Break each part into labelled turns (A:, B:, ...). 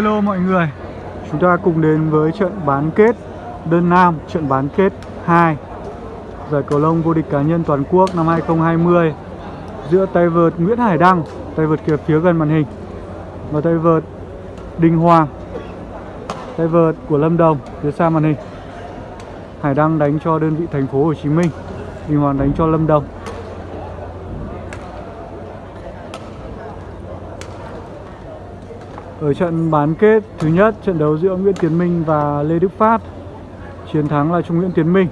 A: Hello mọi người. Chúng ta cùng đến với trận bán kết đơn nam, Trận bán kết 2 Giải cầu lông vô địch cá nhân toàn quốc năm 2020 Giữa tay vợt Nguyễn Hải Đăng, Tay vợt kia phía gần màn hình Và tay vợt Đinh Hoàng, Tay vợt của Lâm Đồng phía xa màn hình. Hải Đăng đánh cho đơn vị thành phố Hồ Chí Minh, Đinh Hoàng đánh cho Lâm Đồng. Ở trận bán kết thứ nhất, trận đấu giữa Nguyễn Tiến Minh và Lê Đức Phát. Chiến thắng là Trung Nguyễn Tiến Minh.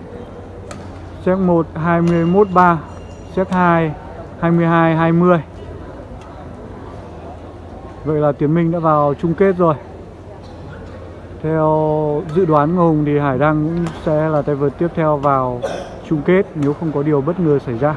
A: Xét 1 21-3 Xét 2 22-20 Vậy là Tiến Minh đã vào chung kết rồi. Theo dự đoán của Hùng thì Hải Đăng cũng sẽ là tay vợt tiếp theo vào chung kết nếu không có điều bất ngờ xảy ra.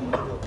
B: on the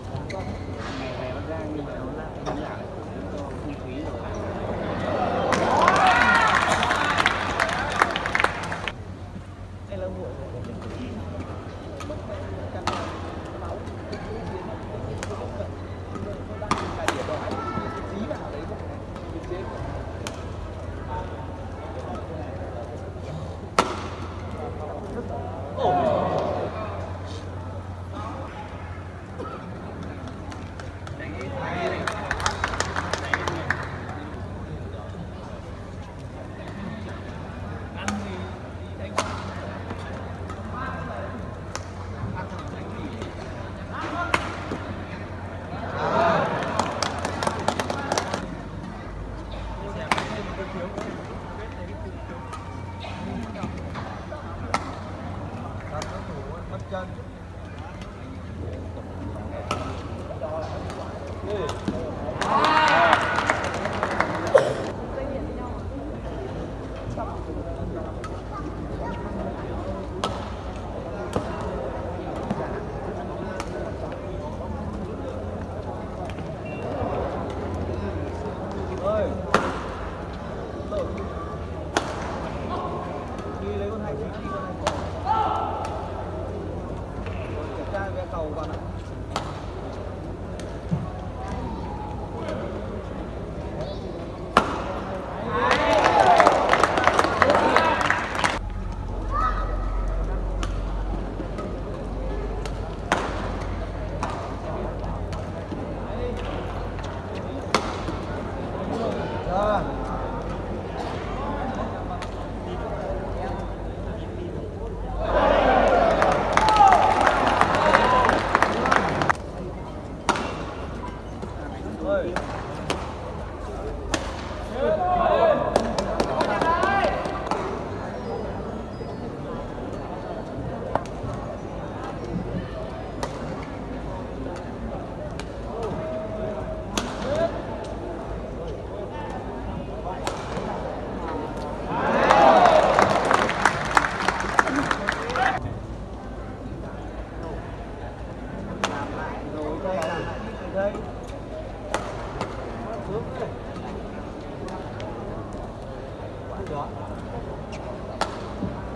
B: đó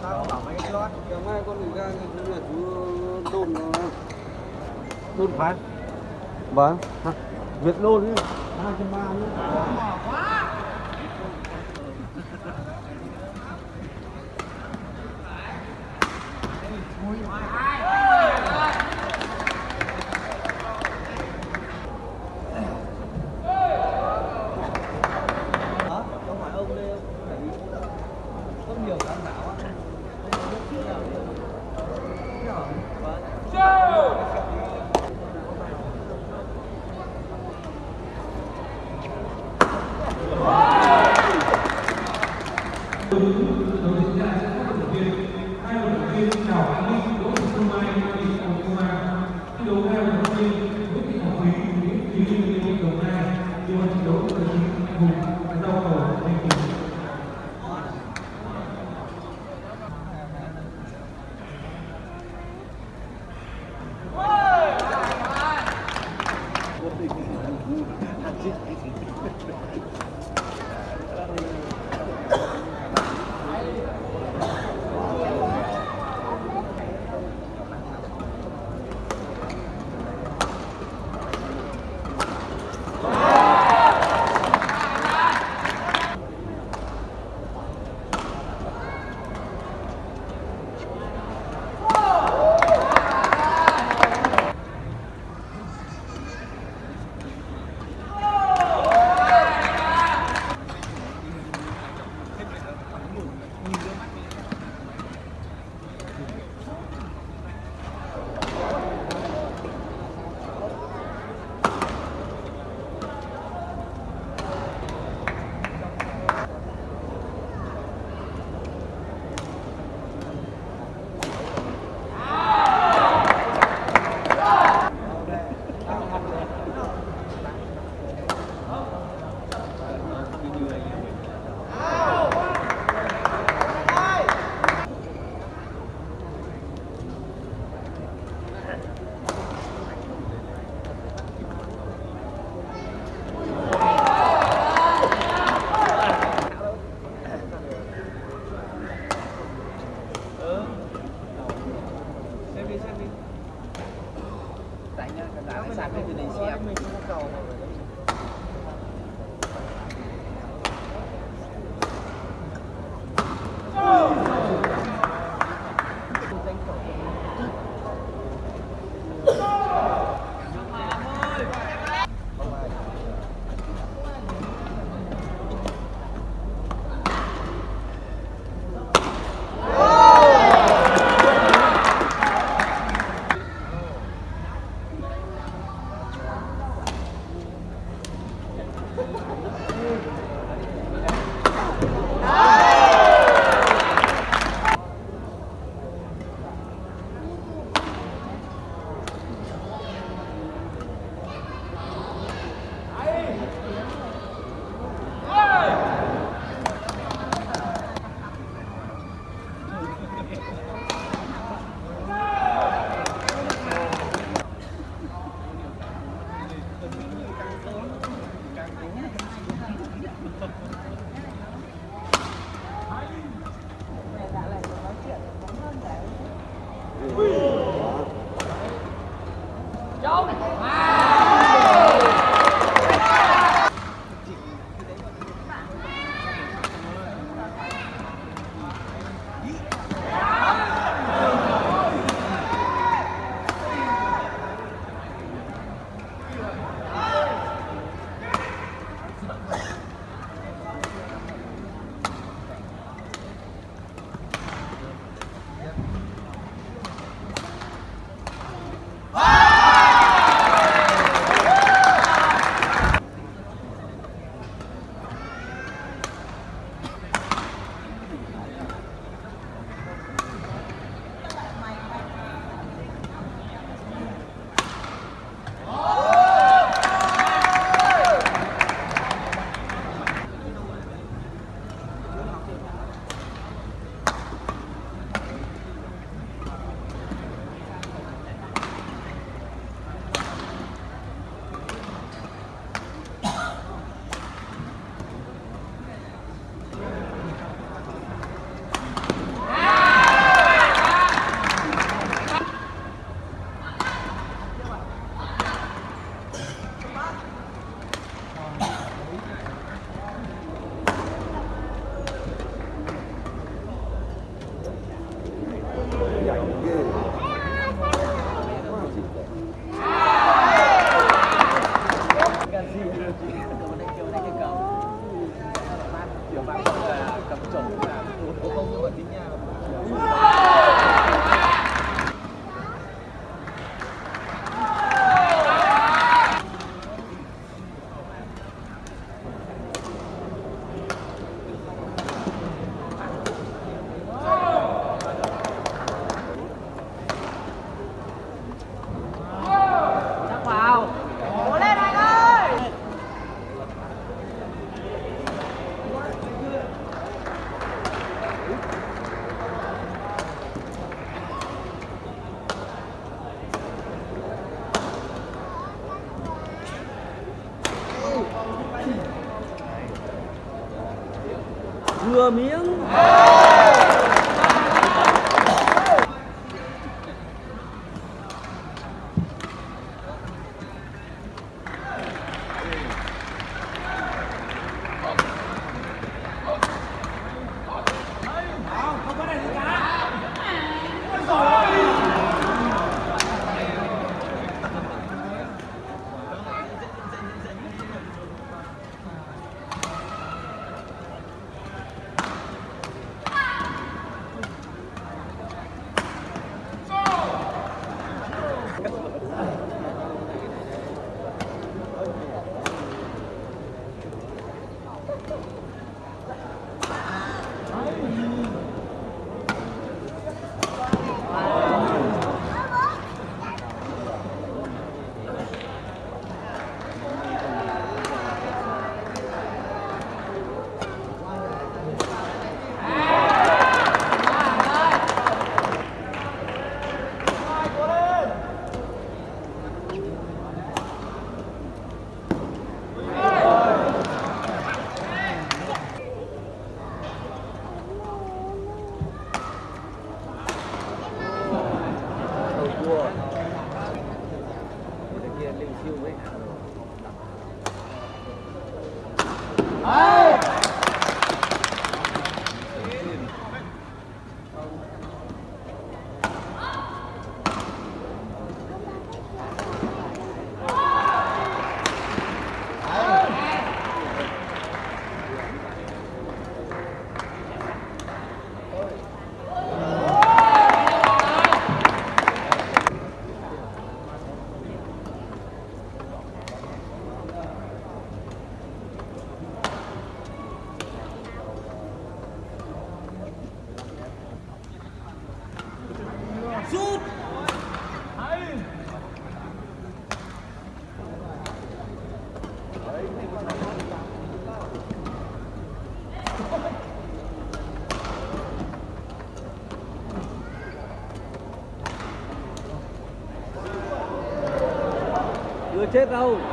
B: tao
C: con người ra chú là chú đồn đồn phải vâng việt đồn hai trăm ba nữa
B: Amin. Raul.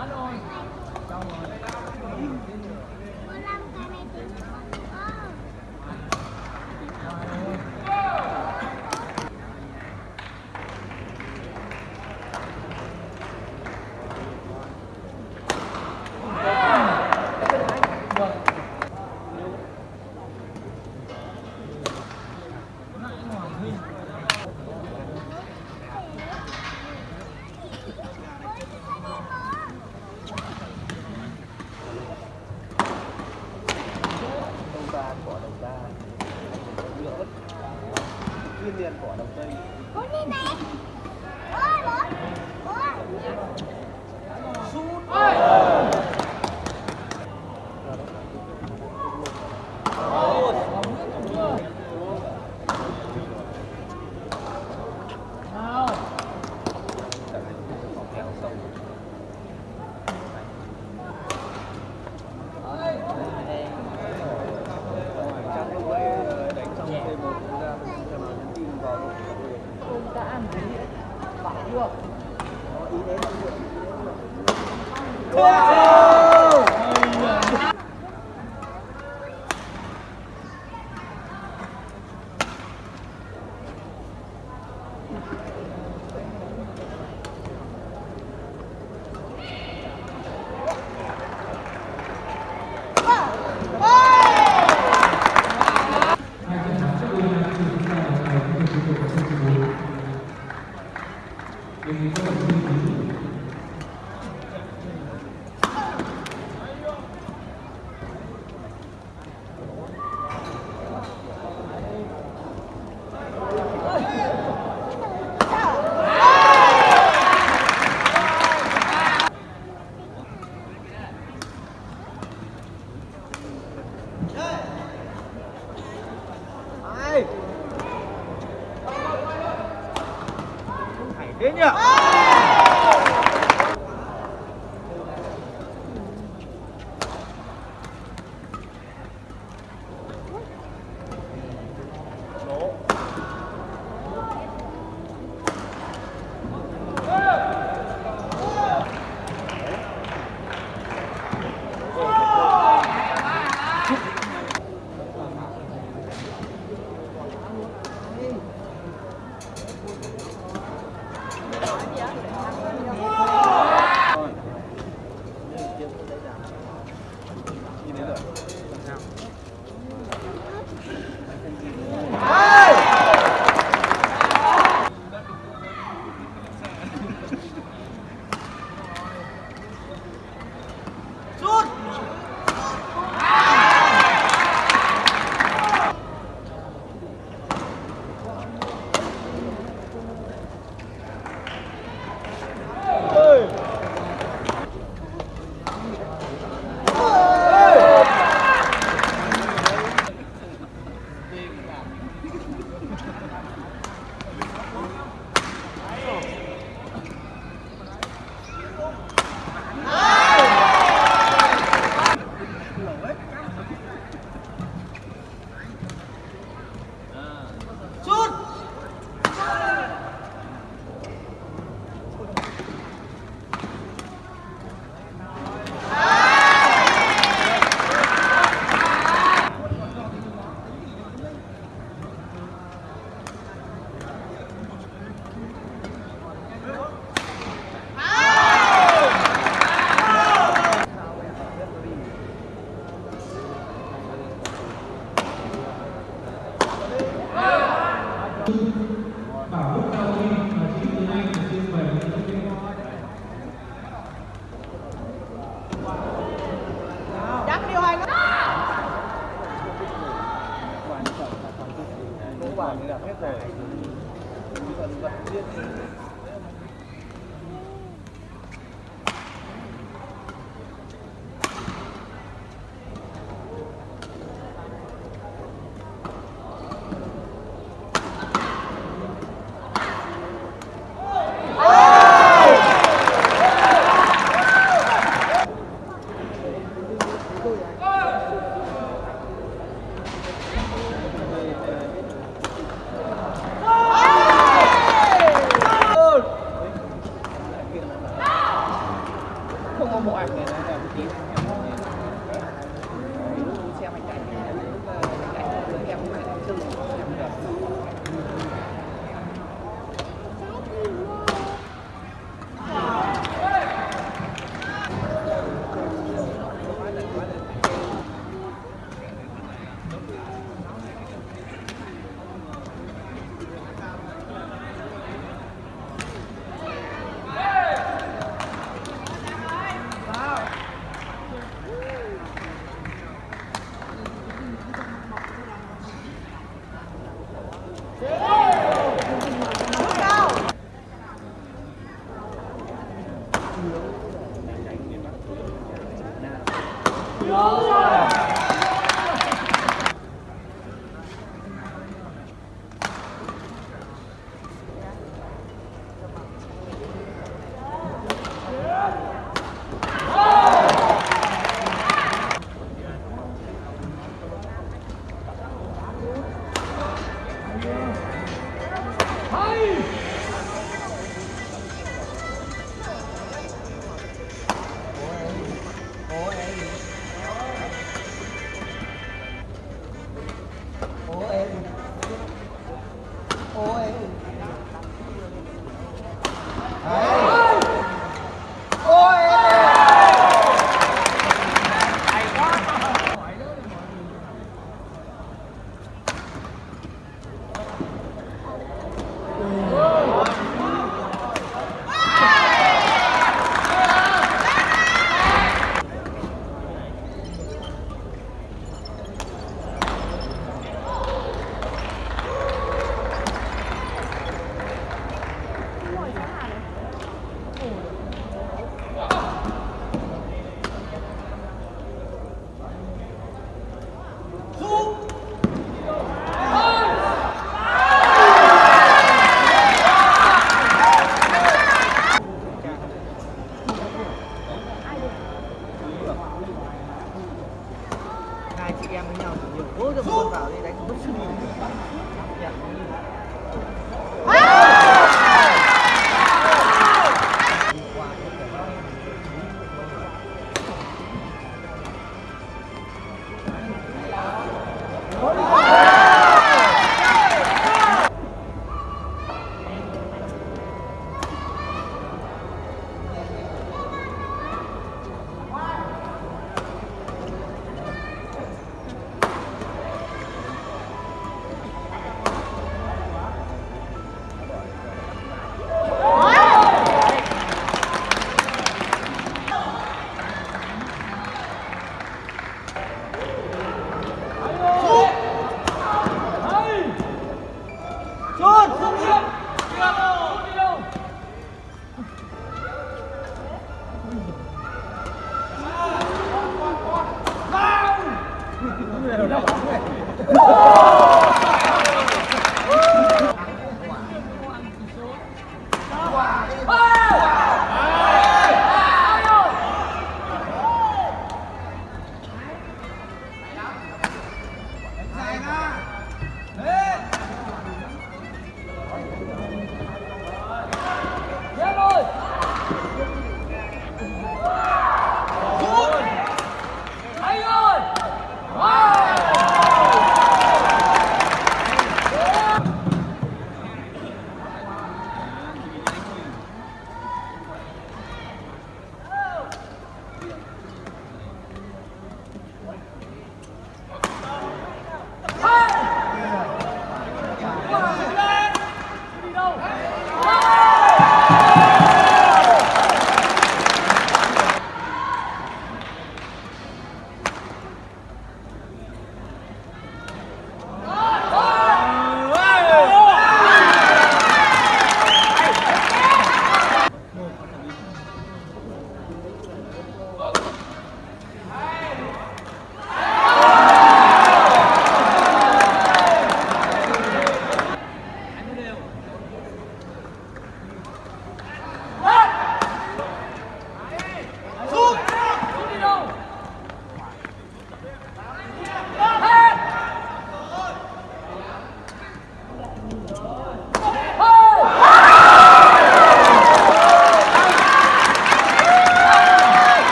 B: Hết rồi. Đâu rồi?